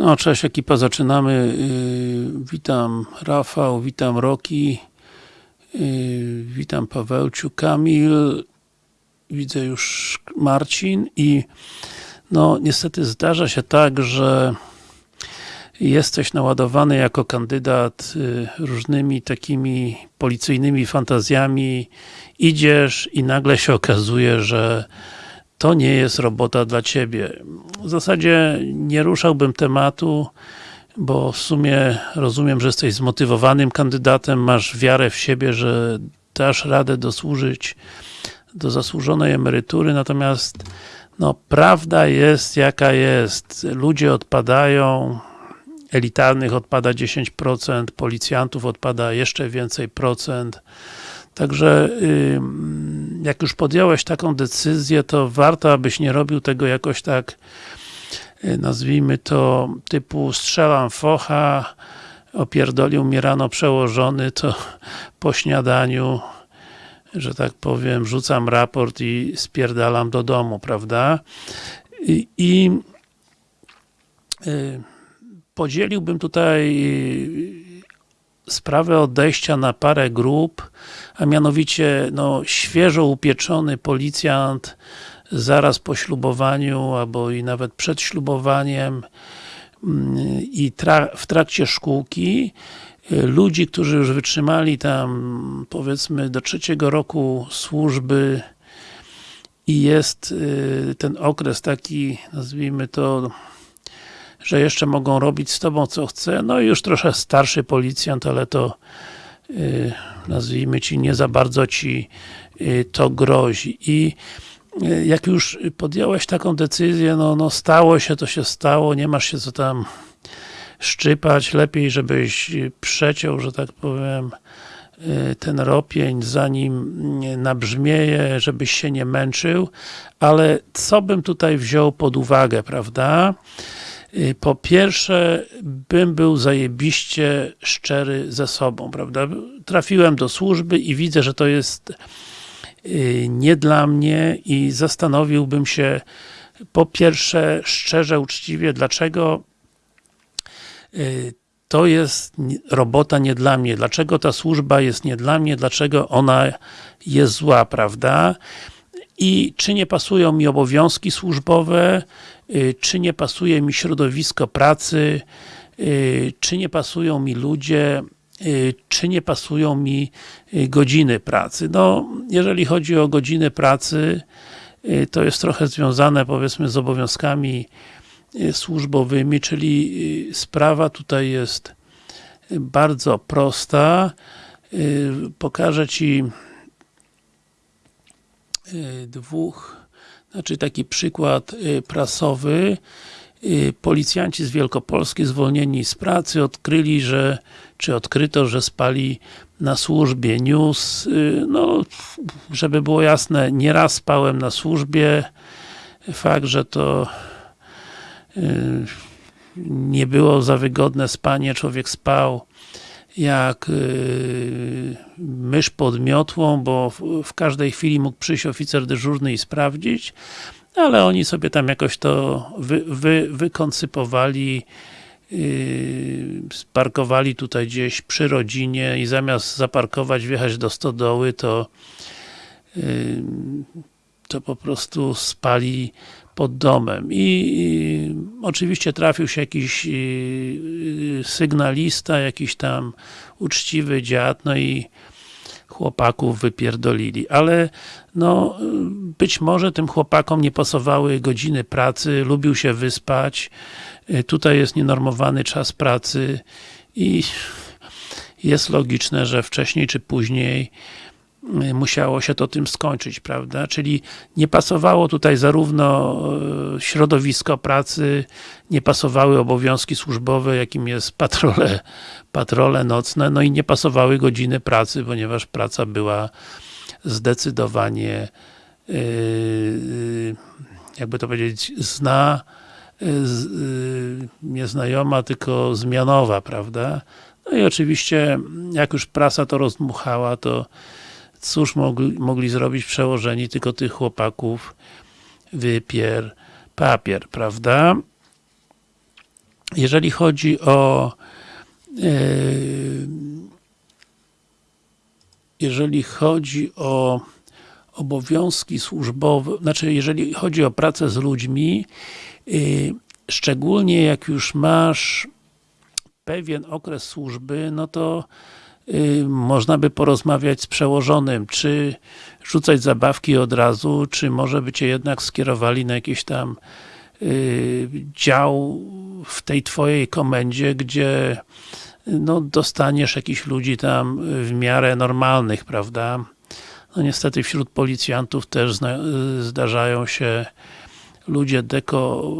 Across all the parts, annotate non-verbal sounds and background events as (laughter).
No, cześć ekipa, zaczynamy. Yy, witam Rafał, witam Roki, yy, witam Pawełciu, Kamil, widzę już Marcin i no niestety zdarza się tak, że jesteś naładowany jako kandydat yy, różnymi takimi policyjnymi fantazjami, idziesz i nagle się okazuje, że to nie jest robota dla Ciebie. W zasadzie nie ruszałbym tematu, bo w sumie rozumiem, że jesteś zmotywowanym kandydatem, masz wiarę w siebie, że dasz radę dosłużyć do zasłużonej emerytury, natomiast no, prawda jest jaka jest. Ludzie odpadają, elitarnych odpada 10%, policjantów odpada jeszcze więcej procent. Także jak już podjąłeś taką decyzję, to warto, abyś nie robił tego jakoś tak nazwijmy to typu strzelam focha, opierdolił mnie rano przełożony, to po śniadaniu że tak powiem, rzucam raport i spierdalam do domu, prawda? I, i y, podzieliłbym tutaj sprawę odejścia na parę grup, a mianowicie no, świeżo upieczony policjant zaraz po ślubowaniu, albo i nawet przed ślubowaniem i tra w trakcie szkółki ludzi, którzy już wytrzymali tam powiedzmy do trzeciego roku służby i jest ten okres taki, nazwijmy to że jeszcze mogą robić z tobą co chce, no i już trochę starszy policjant, ale to yy, nazwijmy ci, nie za bardzo ci yy, to grozi. I yy, jak już podjąłeś taką decyzję, no, no stało się, to się stało, nie masz się co tam szczypać, lepiej żebyś przeciął, że tak powiem, ten ropień, zanim nabrzmieje, żebyś się nie męczył, ale co bym tutaj wziął pod uwagę, prawda? Po pierwsze, bym był zajebiście szczery ze sobą, prawda? Trafiłem do służby i widzę, że to jest nie dla mnie i zastanowiłbym się po pierwsze, szczerze, uczciwie, dlaczego to jest robota nie dla mnie, dlaczego ta służba jest nie dla mnie, dlaczego ona jest zła, prawda? I czy nie pasują mi obowiązki służbowe, czy nie pasuje mi środowisko pracy, czy nie pasują mi ludzie, czy nie pasują mi godziny pracy. No, jeżeli chodzi o godziny pracy, to jest trochę związane powiedzmy z obowiązkami służbowymi, czyli sprawa tutaj jest bardzo prosta. Pokażę Ci dwóch, znaczy taki przykład prasowy. Policjanci z Wielkopolski zwolnieni z pracy odkryli, że, czy odkryto, że spali na służbie news. No, żeby było jasne, nieraz spałem na służbie. Fakt, że to nie było za wygodne spanie, człowiek spał jak yy, mysz pod miotłą, bo w, w, każdej chwili mógł przyjść oficer dyżurny i sprawdzić, ale oni sobie tam jakoś to wy, wy, wykoncypowali, yy, sparkowali tutaj gdzieś przy rodzinie i zamiast zaparkować, wjechać do stodoły, to yy, to po prostu spali pod domem. I, i oczywiście trafił się jakiś y, sygnalista, jakiś tam uczciwy dziad, no i chłopaków wypierdolili, ale no, być może tym chłopakom nie pasowały godziny pracy, lubił się wyspać, y, tutaj jest nienormowany czas pracy i jest logiczne, że wcześniej czy później musiało się to tym skończyć, prawda? Czyli nie pasowało tutaj zarówno e, środowisko pracy, nie pasowały obowiązki służbowe, jakim jest patrole, patrole nocne, no i nie pasowały godziny pracy, ponieważ praca była zdecydowanie yy, jakby to powiedzieć, zna nieznajoma, tylko zmianowa, prawda? No i oczywiście, jak już prasa to rozdmuchała, to cóż mogli, mogli zrobić przełożeni, tylko tych chłopaków wypier papier, prawda? jeżeli chodzi o jeżeli chodzi o obowiązki służbowe, znaczy jeżeli chodzi o pracę z ludźmi, szczególnie jak już masz pewien okres służby, no to można by porozmawiać z przełożonym, czy rzucać zabawki od razu, czy może by cię jednak skierowali na jakiś tam dział w tej twojej komendzie, gdzie no, dostaniesz jakichś ludzi tam w miarę normalnych, prawda? No niestety wśród policjantów też zdarzają się ludzie deko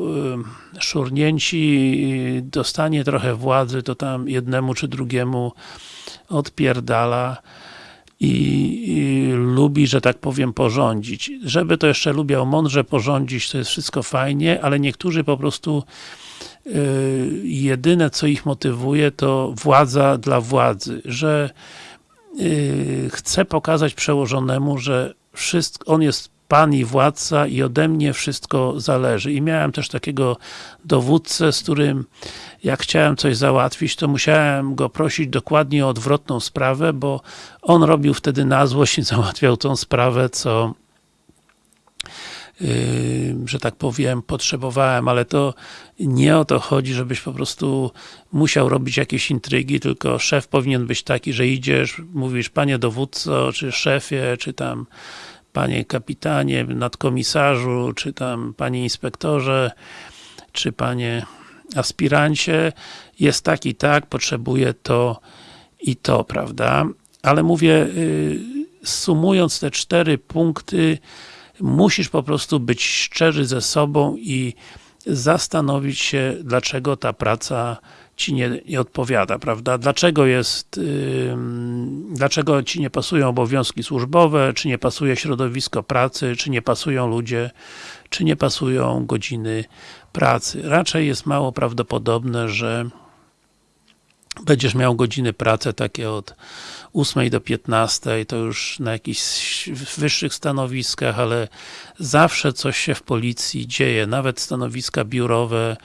szurnięci, dostanie trochę władzy, to tam jednemu czy drugiemu odpierdala i, i, lubi, że tak powiem, porządzić. Żeby to jeszcze lubiał mądrze porządzić, to jest wszystko fajnie, ale niektórzy po prostu yy, jedyne, co ich motywuje, to władza dla władzy, że yy, chce pokazać przełożonemu, że wszystko, on jest Pan i władca i ode mnie wszystko zależy. I miałem też takiego dowódcę, z którym jak chciałem coś załatwić, to musiałem go prosić dokładnie o odwrotną sprawę, bo on robił wtedy na złość i (laughs) załatwiał tą sprawę, co Yy, że tak powiem, potrzebowałem, ale to nie o to chodzi, żebyś po prostu musiał robić jakieś intrygi, tylko szef powinien być taki, że idziesz, mówisz, panie dowódco, czy szefie, czy tam panie kapitanie, nadkomisarzu, czy tam panie inspektorze, czy panie aspirancie, jest tak i tak, potrzebuję to i to, prawda? Ale mówię, y, sumując te cztery punkty, musisz po prostu być szczery ze sobą i zastanowić się, dlaczego ta praca ci nie, nie odpowiada, prawda? Dlaczego jest, yy, dlaczego ci nie pasują obowiązki służbowe, czy nie pasuje środowisko pracy, czy nie pasują ludzie, czy nie pasują godziny pracy. Raczej jest mało prawdopodobne, że będziesz miał godziny pracy takie od 8 do 15, to już na jakichś wyższych stanowiskach, ale zawsze coś się w policji dzieje, nawet stanowiska biurowe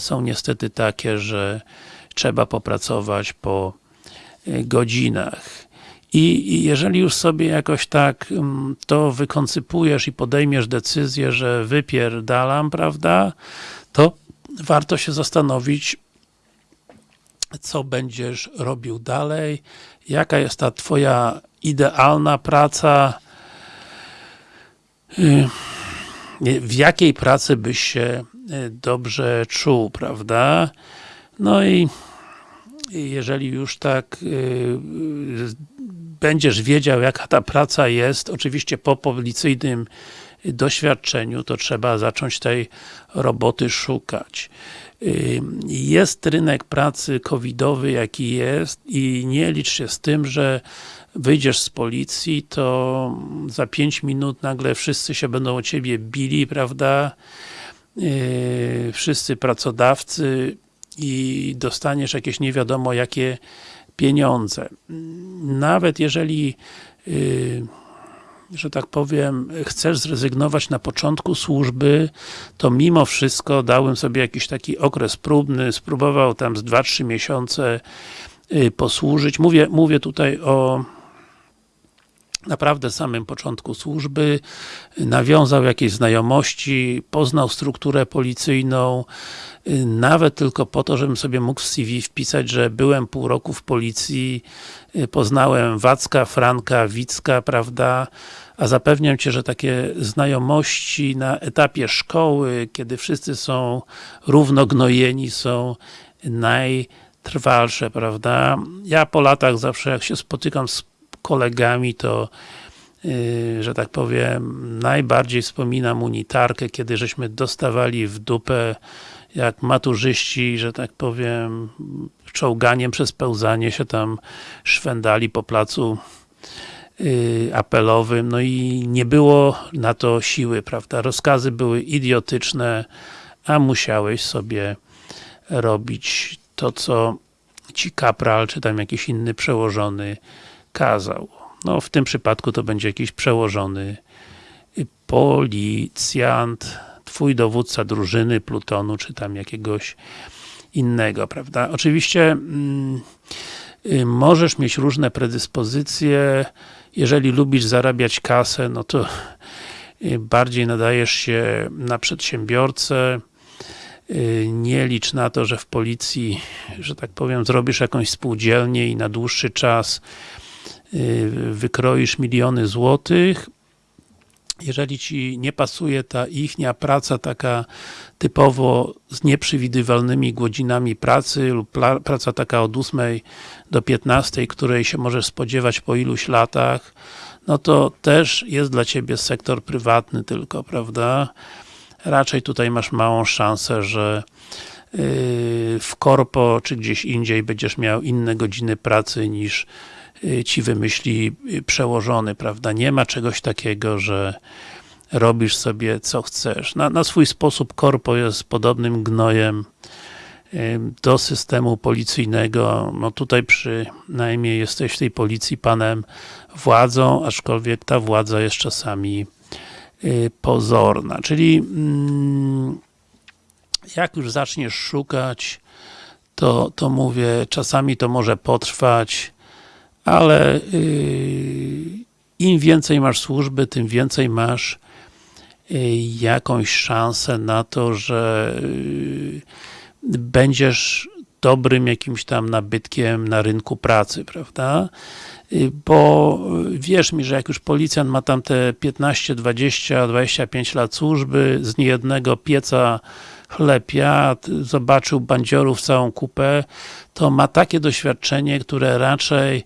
są niestety takie, że trzeba popracować po y, godzinach. I jeżeli już sobie jakoś tak mm, to wykoncypujesz i podejmiesz decyzję, że wypierdalam, prawda, to warto się zastanowić, co będziesz robił dalej, jaka jest ta twoja idealna praca, y, w jakiej pracy byś się dobrze czuł, prawda? No i jeżeli już tak y, będziesz wiedział, jaka ta praca jest, oczywiście po policyjnym doświadczeniu, to trzeba zacząć tej roboty szukać. Jest rynek pracy covidowy, jaki jest i nie licz się z tym, że wyjdziesz z policji, to za 5 minut nagle wszyscy się będą o ciebie bili, prawda? Wszyscy pracodawcy i dostaniesz jakieś nie wiadomo jakie pieniądze. Nawet jeżeli że tak powiem, chcesz zrezygnować na początku służby, to mimo wszystko dałem sobie jakiś taki okres próbny, spróbował tam z 2-3 miesiące y, posłużyć. Mówię, mówię tutaj o naprawdę samym początku służby, nawiązał jakieś znajomości, poznał strukturę policyjną, nawet tylko po to, żebym sobie mógł w CV wpisać, że byłem pół roku w policji, poznałem Wacka, Franka, Wicka, prawda, a zapewniam Cię, że takie znajomości na etapie szkoły, kiedy wszyscy są równognojeni, są najtrwalsze, prawda. Ja po latach zawsze jak się spotykam z kolegami, to yy, że tak powiem, najbardziej wspominam unitarkę, kiedy żeśmy dostawali w dupę jak maturzyści, że tak powiem, czołganiem przez pełzanie się tam szwendali po placu yy, apelowym, no i nie było na to siły, prawda? Rozkazy były idiotyczne, a musiałeś sobie robić to, co ci kapral, czy tam jakiś inny przełożony kazał. No w tym przypadku to będzie jakiś przełożony policjant, twój dowódca drużyny, plutonu, czy tam jakiegoś innego, prawda? Oczywiście mm, y, możesz mieć różne predyspozycje, jeżeli lubisz zarabiać kasę, no to y, bardziej nadajesz się na przedsiębiorcę, y, nie licz na to, że w policji, że tak powiem, zrobisz jakąś spółdzielnię i na dłuższy czas wykroisz miliony złotych, jeżeli ci nie pasuje ta ichnia praca taka typowo z nieprzewidywalnymi godzinami pracy lub praca taka od 8 do 15, której się możesz spodziewać po iluś latach, no to też jest dla ciebie sektor prywatny tylko, prawda? Raczej tutaj masz małą szansę, że yy, w korpo czy gdzieś indziej będziesz miał inne godziny pracy niż ci wymyśli yy, przełożony, prawda? Nie ma czegoś takiego, że robisz sobie co chcesz. Na, na swój sposób korpo jest podobnym gnojem do systemu policyjnego. No tutaj przynajmniej jesteś w tej policji panem władzą, aczkolwiek ta władza jest czasami y, pozorna. Czyli mm, jak już zaczniesz szukać, to, to mówię, czasami to może potrwać, ale y, im więcej masz służby, tym więcej masz jakąś szansę na to, że y, będziesz dobrym jakimś tam nabytkiem na rynku pracy, prawda? Y, bo wierz mi, że jak już policjant ma tam te 15, 20, 25 lat służby, z niejednego pieca jadł, zobaczył bandziorów całą kupę, to ma takie doświadczenie, które raczej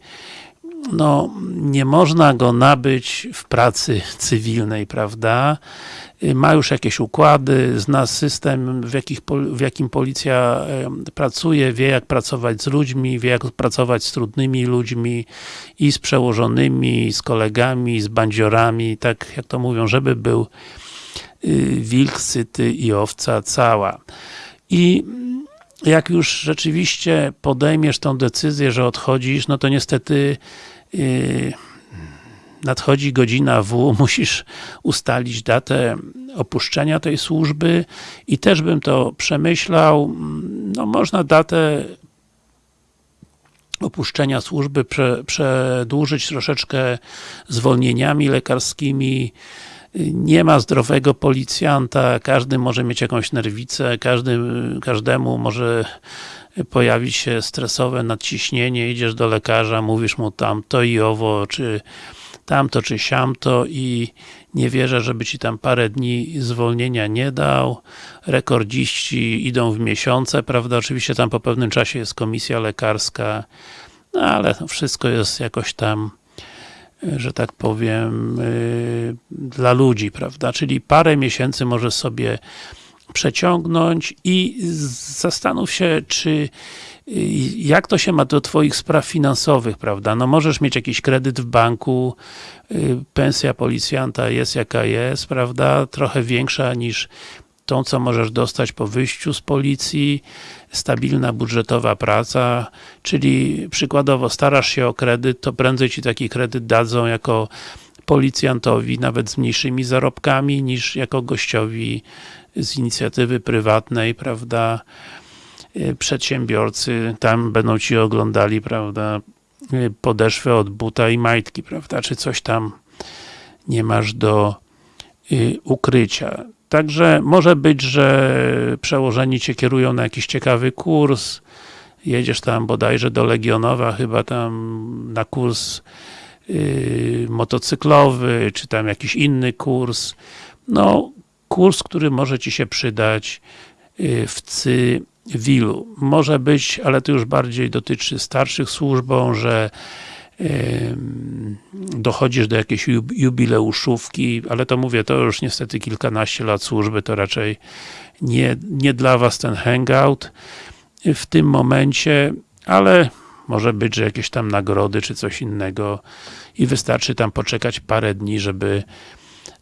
no, nie można go nabyć w pracy cywilnej, prawda? Ma już jakieś układy, zna system, w, jakich, w jakim policja pracuje, wie jak pracować z ludźmi, wie jak pracować z trudnymi ludźmi i z przełożonymi, z kolegami, z bandziorami, tak jak to mówią, żeby był y, wilk syty i owca cała. I jak już rzeczywiście podejmiesz tą decyzję, że odchodzisz, no to niestety yy, nadchodzi godzina W, (laughs) musisz ustalić datę opuszczenia tej służby i też bym to przemyślał, no można datę opuszczenia służby prze, przedłużyć troszeczkę zwolnieniami lekarskimi, nie ma zdrowego policjanta, każdy może mieć jakąś nerwicę, każdy, każdemu może pojawić się stresowe nadciśnienie, idziesz do lekarza, mówisz mu tam to i owo, czy tamto, czy siamto i nie wierzę, żeby ci tam parę dni zwolnienia nie dał. Rekordziści idą w miesiące, prawda? Oczywiście tam po pewnym czasie jest komisja lekarska, no ale wszystko jest jakoś tam że tak powiem, yy, dla ludzi, prawda? Czyli parę miesięcy możesz sobie przeciągnąć i zastanów się, czy y, jak to się ma do twoich spraw finansowych, prawda? No możesz mieć jakiś kredyt w banku, y, pensja policjanta jest jaka jest, prawda? Trochę większa niż tą, co możesz dostać po wyjściu z policji, stabilna budżetowa praca, czyli przykładowo starasz się o kredyt, to prędzej ci taki kredyt dadzą jako policjantowi, nawet z mniejszymi zarobkami, niż jako gościowi z inicjatywy prywatnej, prawda, y, przedsiębiorcy, tam będą ci oglądali, prawda, y, podeszwę od buta i majtki, prawda, czy coś tam nie masz do y, ukrycia. Także może być, że przełożeni cię kierują na jakiś ciekawy kurs, jedziesz tam bodajże do Legionowa, chyba tam na kurs yy, motocyklowy, czy tam jakiś inny kurs. No, kurs, który może ci się przydać yy, w cywilu. Może być, ale to już bardziej dotyczy starszych służbą, że dochodzisz do jakiejś jubileuszówki, ale to mówię, to już niestety kilkanaście lat służby, to raczej nie, nie dla was ten hangout w tym momencie, ale może być, że jakieś tam nagrody, czy coś innego i wystarczy tam poczekać parę dni, żeby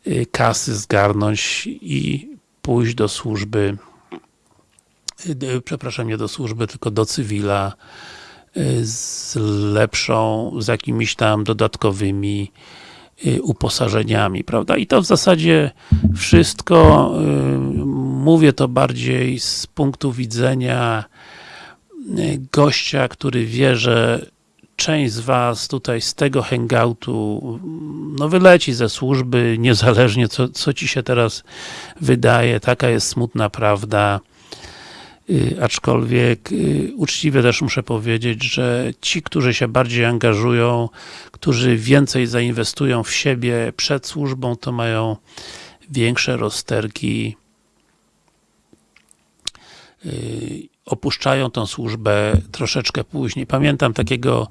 y, kasy zgarnąć i pójść do służby y, przepraszam, nie do służby, tylko do cywila z lepszą, z jakimiś tam dodatkowymi y, uposażeniami, prawda? I to w zasadzie wszystko, y, mówię to bardziej z punktu widzenia gościa, który wie, że część z was tutaj z tego hangoutu no wyleci ze służby, niezależnie co, co ci się teraz wydaje, taka jest smutna prawda. Yy, aczkolwiek yy, uczciwie też muszę powiedzieć, że ci, którzy się bardziej angażują, którzy więcej zainwestują w siebie przed służbą, to mają większe rozterki yy, opuszczają tą służbę troszeczkę później. Pamiętam takiego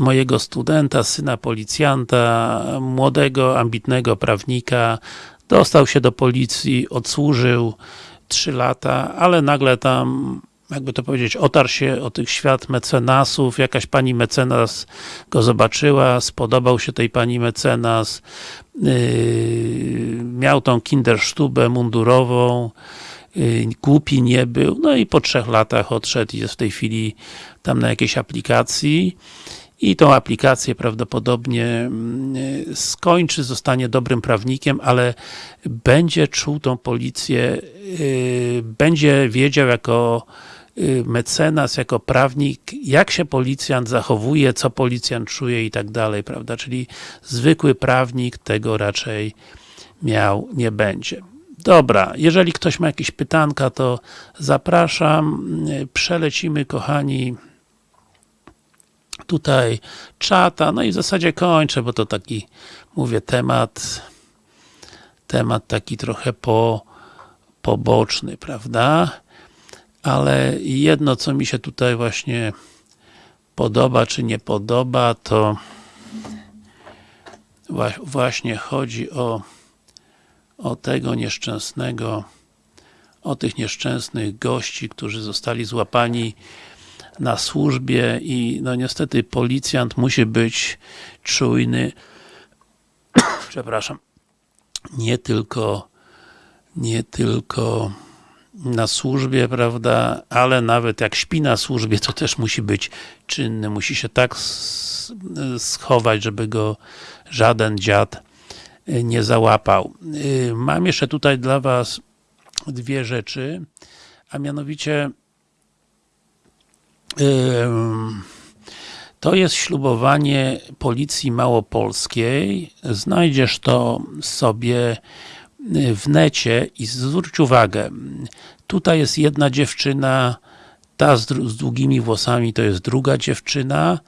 mojego studenta, syna policjanta, młodego, ambitnego prawnika, dostał się do policji, odsłużył 3 lata, ale nagle tam jakby to powiedzieć, otarł się o tych świat mecenasów, jakaś pani mecenas go zobaczyła, spodobał się tej pani mecenas, yy, miał tą kindersztubę mundurową, yy, głupi nie był, no i po trzech latach odszedł i jest w tej chwili tam na jakiejś aplikacji i tą aplikację prawdopodobnie yy, skończy, zostanie dobrym prawnikiem, ale będzie czuł tą policję, yy, będzie wiedział jako yy, mecenas, jako prawnik, jak się policjant zachowuje, co policjant czuje i tak dalej, prawda, czyli zwykły prawnik tego raczej miał nie będzie. Dobra, jeżeli ktoś ma jakieś pytanka, to zapraszam, przelecimy kochani tutaj czata, no i w zasadzie kończę, bo to taki, mówię, temat temat taki trochę po, poboczny, prawda? Ale jedno, co mi się tutaj właśnie podoba, czy nie podoba, to właśnie chodzi o, o tego nieszczęsnego, o tych nieszczęsnych gości, którzy zostali złapani na służbie i no niestety policjant musi być czujny. (coughs) Przepraszam. Nie tylko nie tylko na służbie, prawda, ale nawet jak śpi na służbie, to też musi być czynny, musi się tak schować, żeby go żaden dziad nie załapał. Mam jeszcze tutaj dla was dwie rzeczy, a mianowicie to jest ślubowanie Policji Małopolskiej. Znajdziesz to sobie w necie i zwróć uwagę, tutaj jest jedna dziewczyna, ta z, z długimi włosami to jest druga dziewczyna,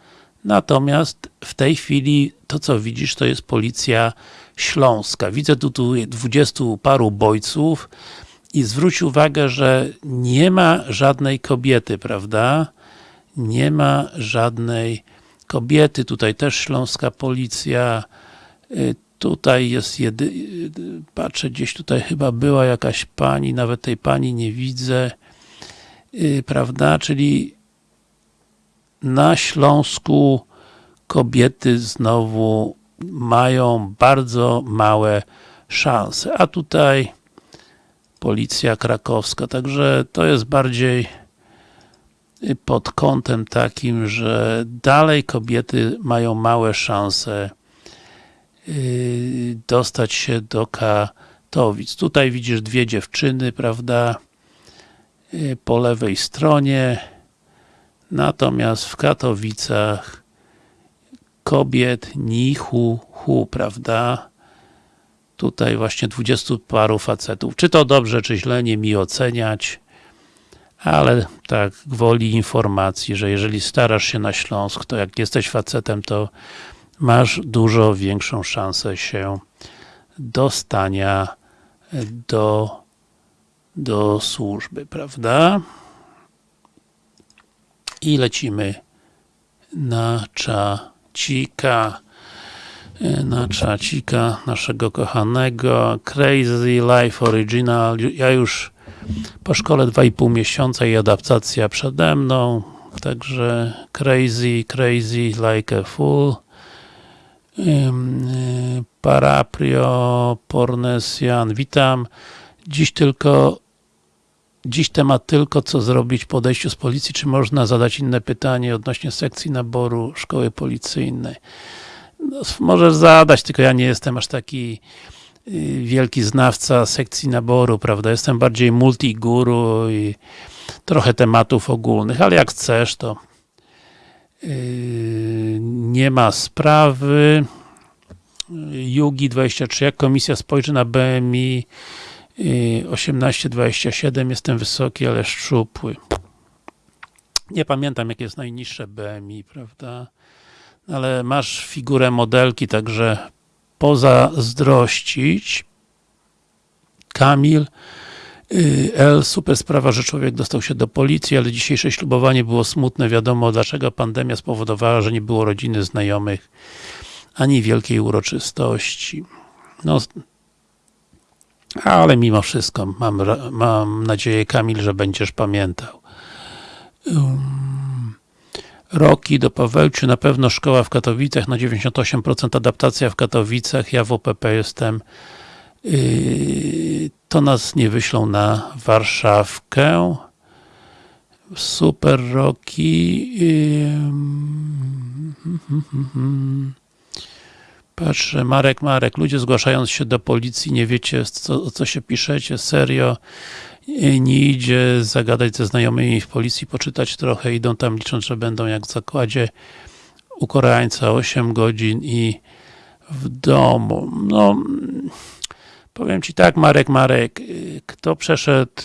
natomiast w tej chwili to co widzisz to jest Policja Śląska. Widzę tu, tu dwudziestu paru bojców i zwróć uwagę, że nie ma żadnej kobiety, prawda? Nie ma żadnej kobiety, tutaj też śląska policja, y, tutaj jest jedy... Y, patrzę, gdzieś tutaj chyba była jakaś pani, nawet tej pani nie widzę, y, prawda, czyli na Śląsku kobiety znowu mają bardzo małe szanse, a tutaj policja krakowska, także to jest bardziej pod kątem takim, że dalej kobiety mają małe szanse yy, dostać się do Katowic. Tutaj widzisz dwie dziewczyny, prawda, yy, po lewej stronie, natomiast w Katowicach kobiet ni hu, prawda, tutaj właśnie dwudziestu paru facetów. Czy to dobrze, czy źle, nie mi oceniać ale tak gwoli informacji, że jeżeli starasz się na Śląsk, to jak jesteś facetem, to masz dużo większą szansę się dostania do, do służby, prawda? I lecimy na czacika na czacika naszego kochanego Crazy Life Original ja już po szkole 2,5 miesiąca i adaptacja przede mną, także crazy, crazy like a fool. Paraprio, Pornesian, witam. Dziś tylko Dziś temat tylko, co zrobić po odejściu z policji, czy można zadać inne pytanie odnośnie sekcji naboru szkoły policyjnej. No, możesz zadać, tylko ja nie jestem aż taki wielki znawca sekcji naboru, prawda? Jestem bardziej multiguru i trochę tematów ogólnych, ale jak chcesz, to yy, nie ma sprawy. Yugi 23, jak komisja spojrzy na BMI 18-27, jestem wysoki, ale szczupły. Nie pamiętam, jakie jest najniższe BMI, prawda? Ale masz figurę modelki, także pozazdrościć. Kamil L. Super sprawa, że człowiek dostał się do policji, ale dzisiejsze ślubowanie było smutne. Wiadomo, dlaczego pandemia spowodowała, że nie było rodziny, znajomych, ani wielkiej uroczystości. No, ale mimo wszystko mam, mam nadzieję, Kamil, że będziesz pamiętał. Um, Roki do Pawełciu, na pewno szkoła w Katowicach, na 98% adaptacja w Katowicach, ja w OPP jestem. Yy, to nas nie wyślą na Warszawkę. Super Roki. Yy, Patrzę, Marek, Marek, ludzie zgłaszając się do policji, nie wiecie, co, o co się piszecie, serio, nie idzie zagadać ze znajomymi w policji, poczytać trochę, idą tam licząc, że będą jak w zakładzie u Koreańca 8 godzin i w domu. No, powiem Ci tak, Marek, Marek, kto przeszedł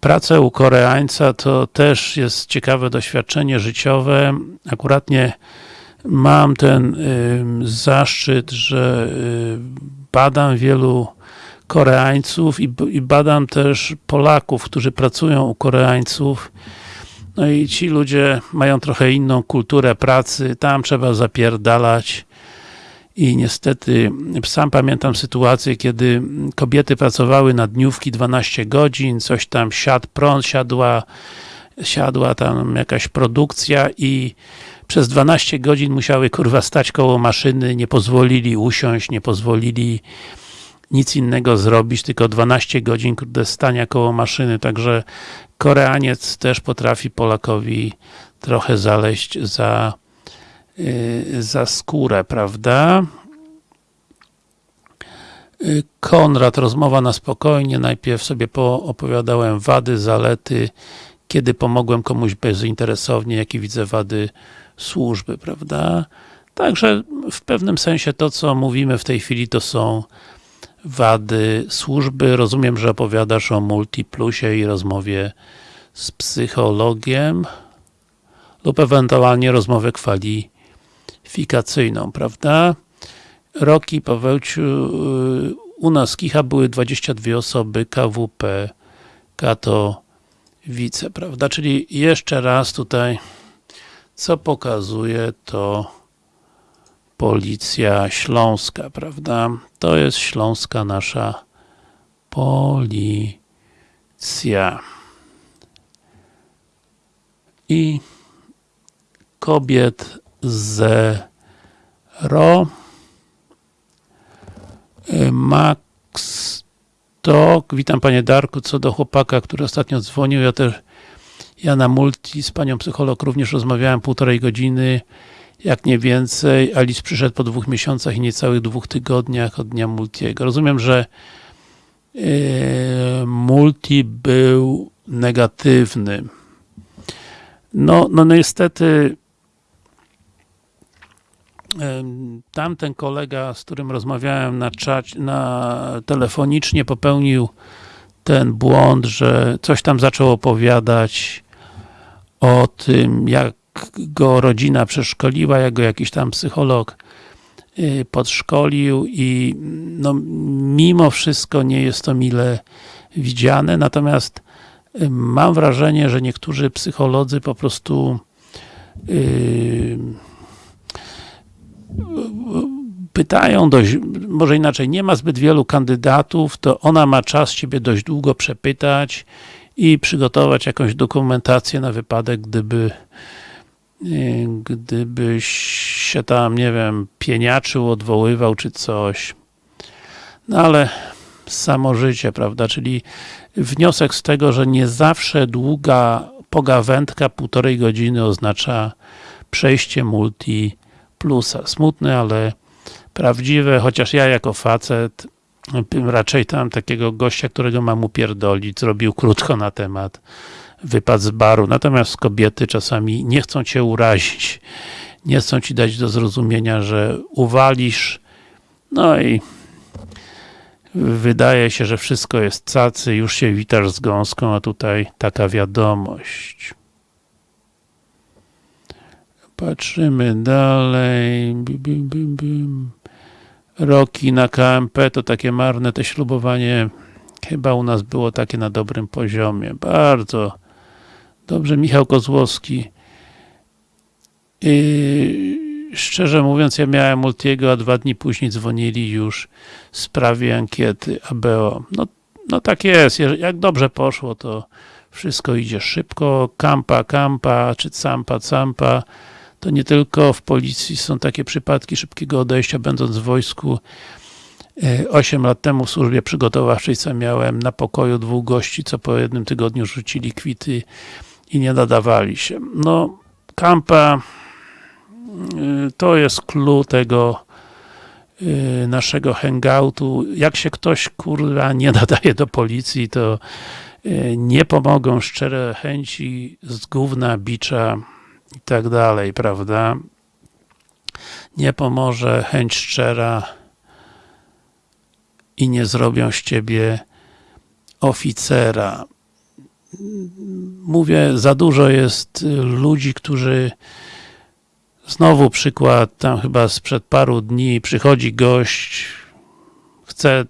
pracę u Koreańca, to też jest ciekawe doświadczenie życiowe. Akuratnie mam ten y, zaszczyt, że y, badam wielu Koreańców i, i, badam też Polaków, którzy pracują u Koreańców. No i ci ludzie mają trochę inną kulturę pracy, tam trzeba zapierdalać i niestety sam pamiętam sytuację, kiedy kobiety pracowały na dniówki 12 godzin, coś tam siadł prąd, siadła, siadła tam jakaś produkcja i przez 12 godzin musiały kurwa stać koło maszyny, nie pozwolili usiąść, nie pozwolili nic innego zrobić, tylko 12 godzin stania koło maszyny, także Koreaniec też potrafi Polakowi trochę zaleźć za, yy, za skórę, prawda? Yy, Konrad, rozmowa na spokojnie, najpierw sobie opowiadałem wady, zalety, kiedy pomogłem komuś bezinteresownie, jakie widzę wady służby, prawda? Także w pewnym sensie to, co mówimy w tej chwili, to są wady służby. Rozumiem, że opowiadasz o multiplusie i rozmowie z psychologiem lub ewentualnie rozmowę kwalifikacyjną, prawda? Roki, Pawełciu, u nas Kicha były 22 osoby, KWP, Katowice, prawda? Czyli jeszcze raz tutaj co pokazuje to Policja Śląska, prawda? To jest śląska nasza policja. I kobiet zero. Max Tok, witam panie Darku, co do chłopaka, który ostatnio dzwonił, ja też ja na multi z panią psycholog również rozmawiałem półtorej godziny, jak nie więcej. Alice przyszedł po dwóch miesiącach i niecałych dwóch tygodniach od dnia multiego. Rozumiem, że yy, multi był negatywny. No, no niestety tamten kolega, z którym rozmawiałem na na telefonicznie popełnił ten błąd, że coś tam zaczął opowiadać o tym, jak go rodzina przeszkoliła, jak go jakiś tam psycholog y, podszkolił i no, mimo wszystko nie jest to mile widziane, natomiast y, mam wrażenie, że niektórzy psycholodzy po prostu yy, pytają dość, może inaczej, nie ma zbyt wielu kandydatów, to ona ma czas Ciebie dość długo przepytać i przygotować jakąś dokumentację na wypadek, gdyby gdybyś się tam, nie wiem, pieniaczył, odwoływał czy coś. No ale samo życie, prawda, czyli wniosek z tego, że nie zawsze długa pogawędka półtorej godziny oznacza przejście multi plusa. Smutne, ale prawdziwe, chociaż ja jako facet raczej tam takiego gościa, którego mam upierdolić, zrobił krótko na temat, wypad z baru, natomiast kobiety czasami nie chcą cię urazić, nie chcą ci dać do zrozumienia, że uwalisz, no i wydaje się, że wszystko jest cacy, już się witasz z gąską, a tutaj taka wiadomość. Patrzymy dalej. Bim, bim, bim. Roki na KMP to takie marne te ślubowanie chyba u nas było takie na dobrym poziomie. Bardzo dobrze. Michał Kozłowski. Yy, szczerze mówiąc, ja miałem Multiego, a dwa dni później dzwonili już w sprawie ankiety ABO. No, no tak jest. Jak dobrze poszło, to wszystko idzie szybko. Kampa, kampa, czy campa, campa to nie tylko w policji są takie przypadki szybkiego odejścia, będąc w wojsku 8 lat temu w służbie przygotowawczej, co miałem na pokoju dwóch gości, co po jednym tygodniu rzucili kwity i nie nadawali się. No, kampa to jest clue tego naszego hangoutu. Jak się ktoś, kurwa, nie (laughs) nadaje do policji, to nie pomogą szczere chęci z gówna, bicza, i tak dalej, prawda? Nie pomoże chęć szczera i nie zrobią z ciebie oficera. Mówię, za dużo jest ludzi, którzy znowu przykład, tam chyba sprzed paru dni przychodzi gość, chce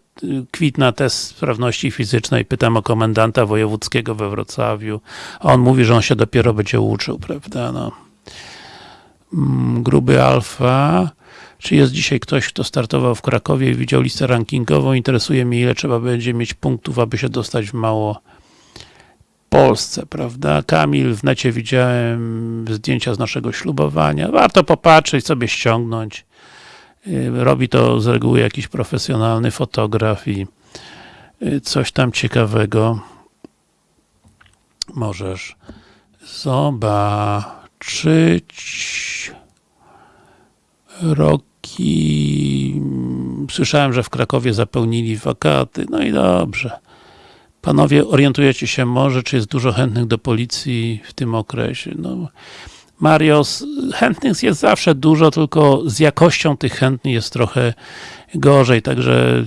kwit na test sprawności fizycznej, pytam o komendanta wojewódzkiego we Wrocławiu, a on mówi, że on się dopiero będzie uczył, prawda, no. Gruby Alfa, czy jest dzisiaj ktoś, kto startował w Krakowie i widział listę rankingową? Interesuje mnie, ile trzeba będzie mieć punktów, aby się dostać w mało Polsce, prawda? Kamil, w necie widziałem zdjęcia z naszego ślubowania. Warto popatrzeć, sobie ściągnąć. Robi to z reguły jakiś profesjonalny fotograf i coś tam ciekawego możesz zobaczyć. Roki. Słyszałem, że w Krakowie zapełnili wakaty. No i dobrze. Panowie, orientujecie się może, czy jest dużo chętnych do policji w tym okresie? No, Marios, chętnych jest zawsze dużo, tylko z jakością tych chętnych jest trochę gorzej, także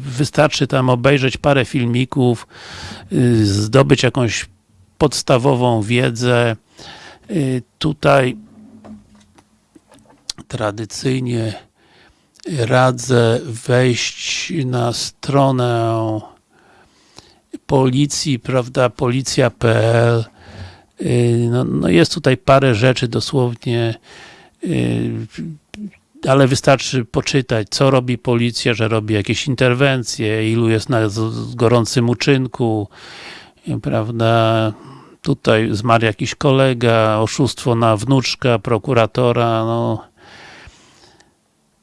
wystarczy tam obejrzeć parę filmików, zdobyć jakąś podstawową wiedzę. Tutaj tradycyjnie radzę wejść na stronę policji, prawda, policja.pl no, no, jest tutaj parę rzeczy dosłownie ale wystarczy poczytać, co robi policja, że robi jakieś interwencje, ilu jest na gorącym uczynku, prawda, tutaj zmarł jakiś kolega, oszustwo na wnuczka, prokuratora, no.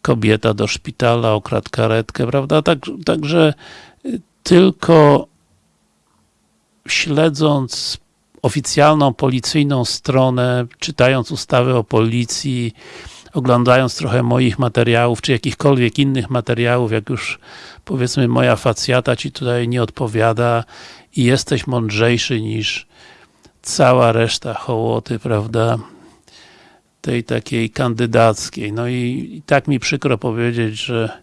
Kobieta do szpitala, okradł karetkę, prawda, tak, także tylko śledząc oficjalną policyjną stronę, czytając ustawy o policji, oglądając trochę moich materiałów, czy jakichkolwiek innych materiałów, jak już powiedzmy moja facjata ci tutaj nie odpowiada i jesteś mądrzejszy niż cała reszta hołoty, prawda, tej takiej kandydackiej. No i, i tak mi przykro powiedzieć, że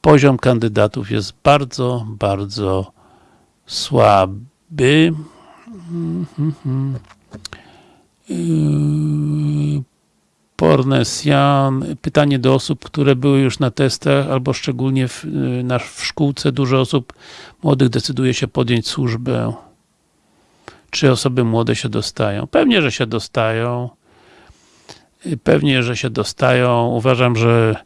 poziom kandydatów jest bardzo, bardzo słaby. Pornesian, pytanie do osób, które były już na testach, albo szczególnie w, na, w szkółce, dużo osób młodych decyduje się podjąć służbę. Czy osoby młode się dostają? Pewnie, że się dostają. Pewnie, że się dostają. Uważam, że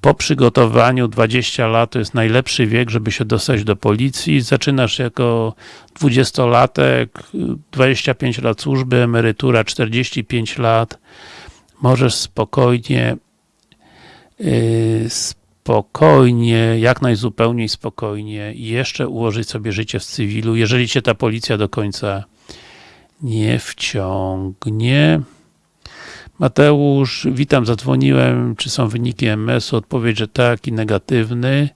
po przygotowaniu 20 lat to jest najlepszy wiek, żeby się dostać do policji. Zaczynasz jako 20-latek, 25 lat służby, emerytura 45 lat. Możesz spokojnie yy, spokojnie, jak najzupełniej spokojnie jeszcze ułożyć sobie życie w cywilu, jeżeli cię ta policja do końca nie wciągnie. Mateusz, witam, zadzwoniłem, czy są wyniki MS-u? Odpowiedź, że tak i negatywny.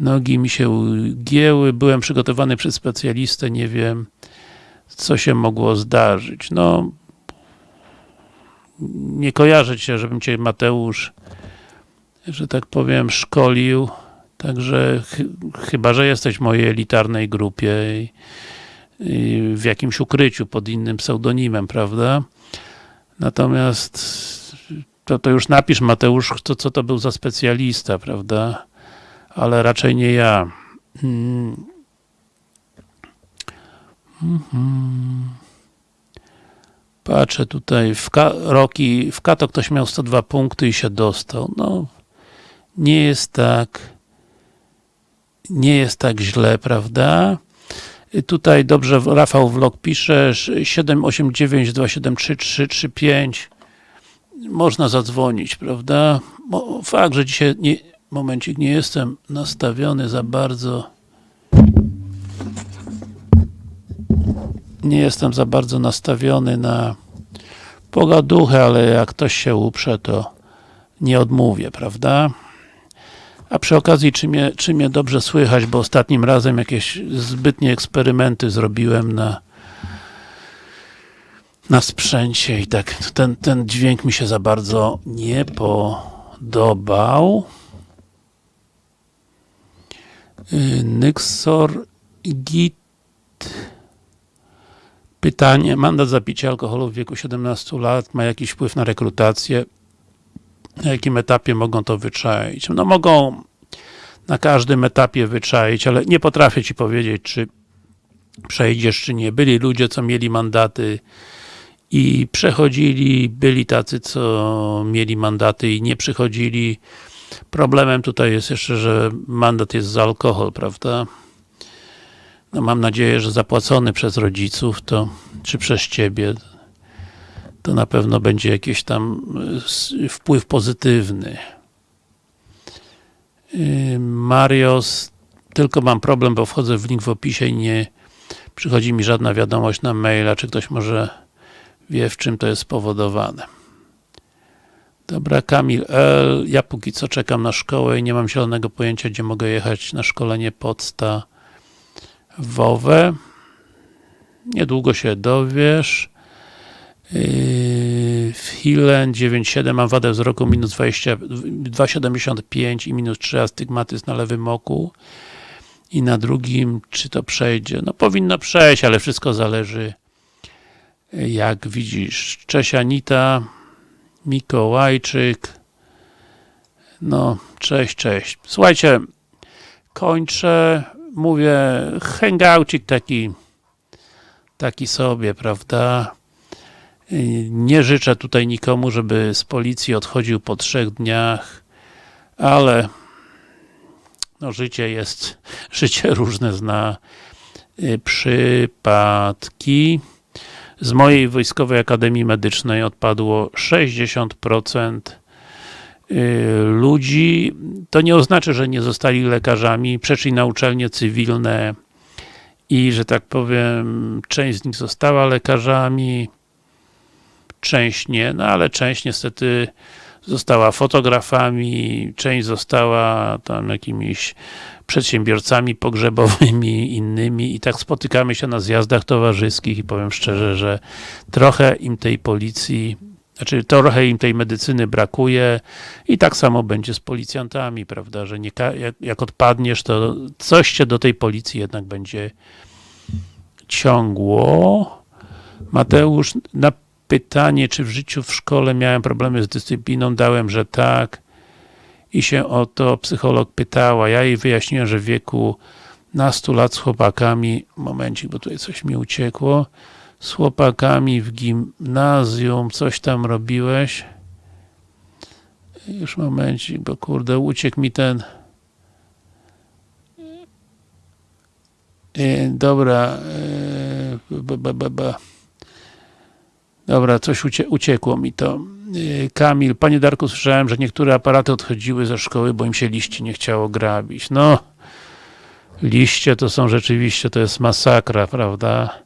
Nogi mi się ugięły, byłem przygotowany przez specjalistę, nie wiem, co się mogło zdarzyć. No, nie kojarzę cię, żebym cię Mateusz, że tak powiem, szkolił. Także ch chyba, że jesteś w mojej elitarnej grupie i, i w jakimś ukryciu pod innym pseudonimem, prawda? Natomiast to, to już napisz Mateusz, co, co to był za specjalista, prawda? Ale raczej nie ja. Hmm. Mhm. Patrzę tutaj, w Roki, w Kato ktoś miał 102 punkty i się dostał. No, nie jest tak nie jest tak źle, prawda? Tutaj dobrze Rafał Vlog pisze 789 273 335 można zadzwonić, prawda? Fakt, że dzisiaj nie, momencik, nie jestem nastawiony za bardzo nie jestem za bardzo nastawiony na pogaduchę, ale jak ktoś się uprze, to nie odmówię, prawda? A przy okazji, czy mnie, czy mnie dobrze słychać, bo ostatnim razem jakieś zbytnie eksperymenty zrobiłem na na sprzęcie i tak ten, ten dźwięk mi się za bardzo nie podobał. Nyxor Git Pytanie, mandat za picie alkoholu w wieku 17 lat ma jakiś wpływ na rekrutację? Na jakim etapie mogą to wyczaić? No mogą na każdym etapie wyczaić, ale nie potrafię Ci powiedzieć, czy przejdziesz, czy nie. Byli ludzie, co mieli mandaty i przechodzili, byli tacy, co mieli mandaty i nie przychodzili. Problemem tutaj jest jeszcze, że mandat jest za alkohol, prawda? No mam nadzieję, że zapłacony przez rodziców, to czy przez Ciebie, to na pewno będzie jakiś tam wpływ pozytywny. Marios, tylko mam problem, bo wchodzę w link w opisie i nie przychodzi mi żadna wiadomość na maila, czy ktoś może wie, w czym to jest spowodowane. Dobra, Kamil L. Ja póki co czekam na szkołę i nie mam zielonego pojęcia, gdzie mogę jechać na szkolenie podstawowe. Niedługo się dowiesz. W Hilen 9,7 mam wadę wzroku minus 2,75 i minus 3 astygmatyzm na lewym oku i na drugim, czy to przejdzie? No powinno przejść, ale wszystko zależy jak widzisz. Cześć Anita, Mikołajczyk. No, cześć, cześć. Słuchajcie, kończę, mówię, hangoucik taki taki sobie, prawda? Nie życzę tutaj nikomu, żeby z policji odchodził po trzech dniach, ale no życie jest, (laughs) życie różne zna przypadki. Z mojej Wojskowej Akademii Medycznej odpadło 60% ludzi. To nie oznacza, że nie zostali lekarzami, przeszli na uczelnie cywilne i, że tak powiem, część z nich została lekarzami, część nie, no ale część niestety została fotografami, część została tam jakimiś przedsiębiorcami pogrzebowymi, (laughs) innymi i tak spotykamy się na zjazdach towarzyskich i powiem szczerze, że trochę im tej policji znaczy trochę im tej medycyny brakuje i tak samo będzie z policjantami, prawda, że nie, jak, jak odpadniesz, to coś cię do tej policji jednak będzie ciągło. Mateusz, na pytanie, czy w życiu w szkole miałem problemy z dyscypliną, dałem, że tak i się o to psycholog pytała. Ja jej wyjaśniłem, że w wieku nastu lat z chłopakami, momencik, bo tutaj coś mi uciekło, z chłopakami w gimnazjum, coś tam robiłeś. Już momencik, bo kurde, uciekł mi ten e, dobra e, dobra, coś ucie, uciekło mi to e, Kamil, panie Darku, słyszałem, że niektóre aparaty odchodziły ze szkoły, bo im się liści nie chciało grabić. No, liście to są rzeczywiście, to jest masakra, prawda?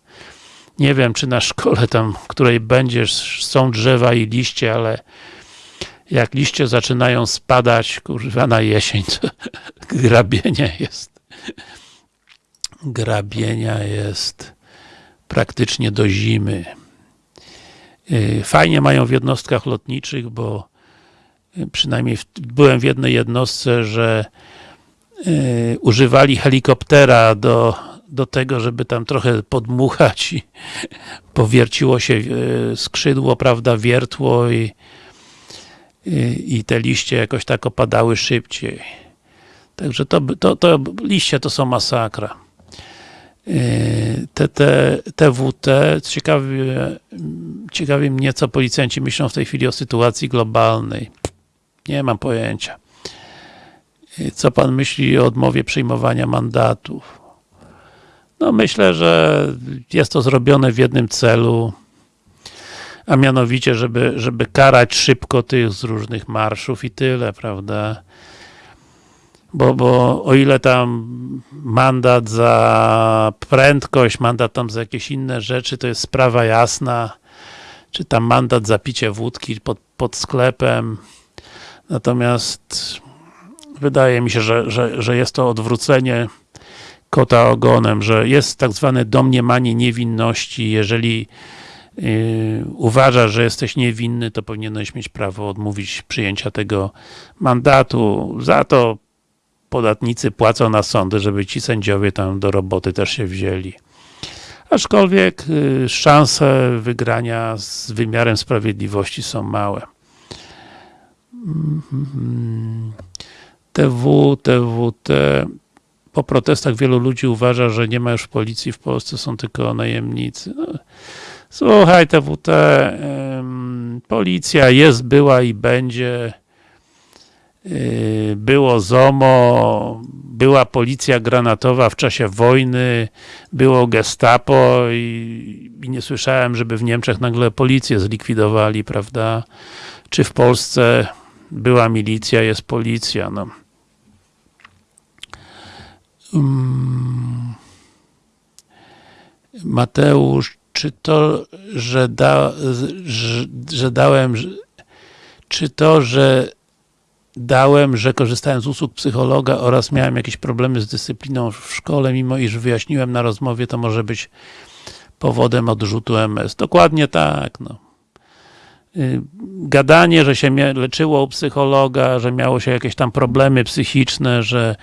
nie wiem, czy na szkole tam, której będziesz, są drzewa i liście, ale jak liście zaczynają spadać, kurwa, na jesień, to (laughs) grabienia jest grabienia jest praktycznie do zimy. Yy, Fajnie mają w jednostkach lotniczych, bo yy, przynajmniej w, byłem w jednej jednostce, że yy, używali helikoptera do, do tego, żeby tam trochę podmuchać i (laughs) powierciło się yy, skrzydło, prawda, wiertło i, i, i te liście jakoś tak opadały szybciej. Także to, to, to liście to są masakra. Te, te, TWT, ciekawi, ciekawi mnie, co policjanci myślą w tej chwili o sytuacji globalnej. Nie mam pojęcia. Co pan myśli o odmowie przyjmowania mandatów? No myślę, że jest to zrobione w jednym celu, a mianowicie, żeby, żeby karać szybko tych z różnych marszów i tyle, prawda? Bo, bo o ile tam mandat za prędkość, mandat tam za jakieś inne rzeczy, to jest sprawa jasna, czy tam mandat za picie wódki pod, pod sklepem, natomiast wydaje mi się, że, że, że jest to odwrócenie kota ogonem, że jest tak zwane domniemanie niewinności, jeżeli Yy, uważasz, że jesteś niewinny, to powinieneś mieć prawo odmówić przyjęcia tego mandatu. Za to podatnicy płacą na sądy, żeby ci sędziowie tam do roboty też się wzięli. Aczkolwiek y, szanse wygrania z wymiarem sprawiedliwości są małe. TW, TWT po protestach wielu ludzi uważa, że nie ma już policji w Polsce, są tylko najemnicy. No, słuchaj, TWT, policja jest, była i będzie. Yy, było ZOMO, była policja granatowa w czasie wojny, było gestapo i, i, nie słyszałem, żeby w Niemczech nagle policję zlikwidowali, prawda? Czy w Polsce była milicja, jest policja, no. Um, Mateusz, czy to, że, da, że, że dałem, czy to, że dałem, że korzystałem z usług psychologa oraz miałem jakieś problemy z dyscypliną w szkole, mimo iż wyjaśniłem na rozmowie, to może być powodem odrzutu MS. Dokładnie tak. No. Gadanie, że się leczyło u psychologa, że miało się jakieś tam problemy psychiczne, że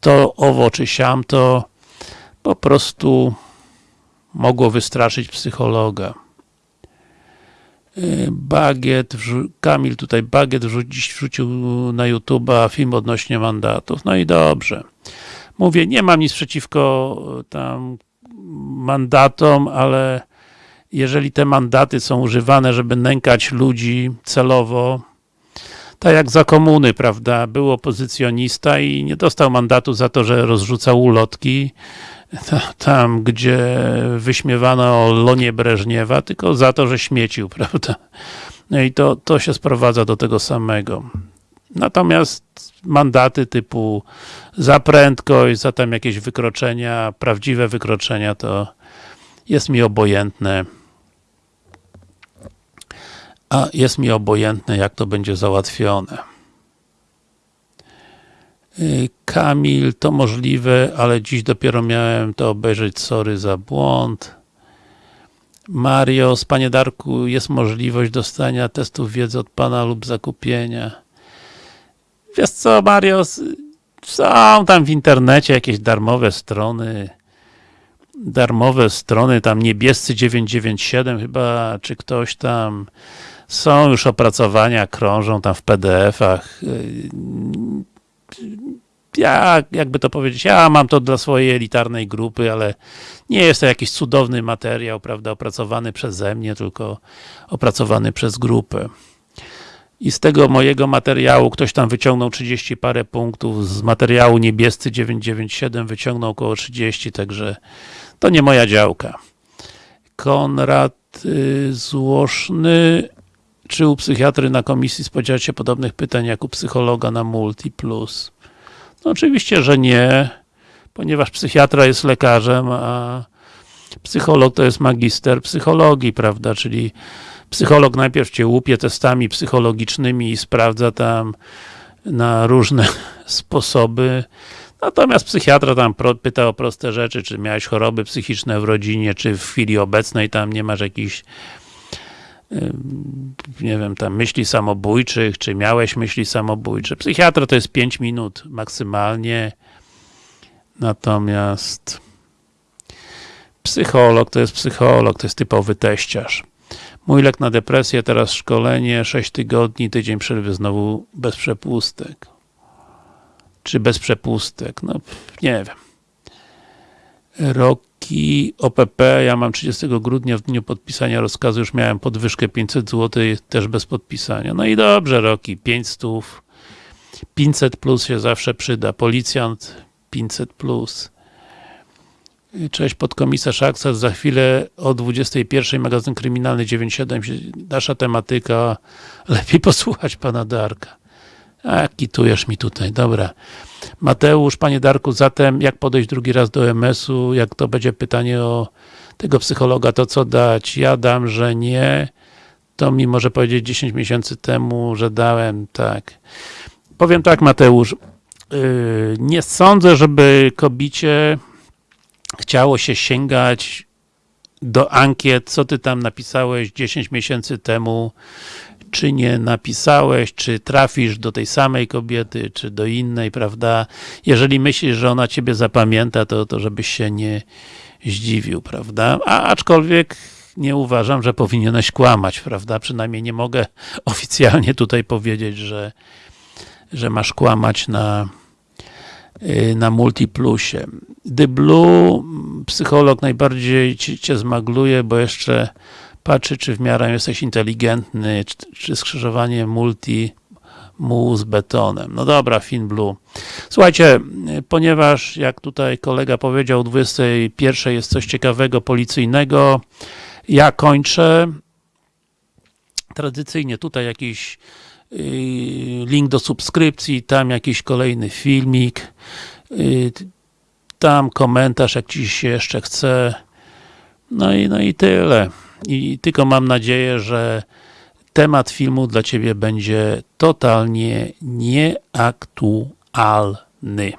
to owo czy siam, to po prostu mogło wystraszyć psychologa. Bagiet, Kamil tutaj Bagiet dziś wrzucił na YouTube'a film odnośnie mandatów. No i dobrze. Mówię, nie mam nic przeciwko tam mandatom, ale jeżeli te mandaty są używane, żeby nękać ludzi celowo, tak jak za komuny, prawda, był opozycjonista i nie dostał mandatu za to, że rozrzucał ulotki, tam, gdzie wyśmiewano Lonie Breżniewa, tylko za to, że śmiecił, (laughs) prawda? No i to, to się sprowadza do tego samego. Natomiast mandaty typu za prędkość, za tam jakieś wykroczenia, prawdziwe wykroczenia, to jest mi obojętne. A jest mi obojętne, jak to będzie załatwione. Y, Kamil, to możliwe, ale dziś dopiero miałem to obejrzeć, sorry za błąd. Marios, Panie Darku, jest możliwość dostania testów wiedzy od Pana lub zakupienia. Wiesz co, Marios, są tam w internecie jakieś darmowe strony, darmowe strony, tam niebiescy 997 chyba, czy ktoś tam, są już opracowania, krążą tam w PDF-ach ja, jakby to powiedzieć, ja mam to dla swojej elitarnej grupy, ale nie jest to jakiś cudowny materiał, prawda, opracowany przeze mnie, tylko opracowany przez grupę. I z tego mojego materiału ktoś tam wyciągnął 30 parę punktów, z materiału niebiescy 997 wyciągnął około 30, także to nie moja działka. Konrad y, Złoszny, czy u psychiatry na komisji spodziewać się podobnych pytań jak u psychologa na Multi Plus? No oczywiście, że nie, ponieważ psychiatra jest lekarzem, a Psycholog to jest magister psychologii, prawda, czyli psycholog najpierw cię łupie testami psychologicznymi i sprawdza tam na różne (laughs) sposoby, natomiast psychiatra tam pyta o proste rzeczy, czy miałeś choroby psychiczne w rodzinie, czy w chwili obecnej tam nie masz jakichś nie wiem, tam myśli samobójczych, czy miałeś myśli samobójcze. Psychiatra to jest 5 minut maksymalnie, natomiast psycholog to jest psycholog, to jest typowy teściarz. Mój lek na depresję, teraz szkolenie, 6 tygodni, tydzień przerwy znowu bez przepustek. Czy bez przepustek? No, nie wiem. Roki OPP, ja mam 30 grudnia w dniu podpisania rozkazu, już miałem podwyżkę 500 zł, też bez podpisania. No i dobrze, Roki, 500, 500 plus się zawsze przyda. Policjant 500 plus. Cześć, podkomisarz Aksas. Za chwilę o 21 magazyn kryminalny 97. się- Nasza tematyka. Lepiej posłuchać pana Darka. A, kitujesz mi tutaj, dobra. Mateusz, panie Darku, zatem jak podejść drugi raz do MS-u? Jak to będzie pytanie o tego psychologa, to co dać? Ja dam, że nie. To mi może powiedzieć 10 miesięcy temu, że dałem, tak. Powiem tak, Mateusz. Yy, nie sądzę, żeby kobicie chciało się sięgać do ankiet, co ty tam napisałeś 10 miesięcy temu, czy nie napisałeś, czy trafisz do tej samej kobiety, czy do innej, prawda? Jeżeli myślisz, że ona ciebie zapamięta, to, to żebyś się nie zdziwił, prawda? A aczkolwiek nie uważam, że powinieneś kłamać, prawda? Przynajmniej nie mogę (laughs) oficjalnie tutaj powiedzieć, że, że masz kłamać na, y, na Multiplusie. The Blue, psycholog najbardziej ci, cię zmagluje, bo jeszcze patrzy, czy w miarę jesteś inteligentny, czy, czy skrzyżowanie multi mu z betonem. No dobra, Fin Blue. Słuchajcie, ponieważ jak tutaj kolega powiedział, o 21 jest coś ciekawego, policyjnego, ja kończę. Tradycyjnie tutaj jakiś yy, link do subskrypcji, tam jakiś kolejny filmik, yy, tam komentarz, jak ci się jeszcze chce. No i, no i tyle. I tylko mam nadzieję, że temat filmu dla Ciebie będzie totalnie nieaktualny.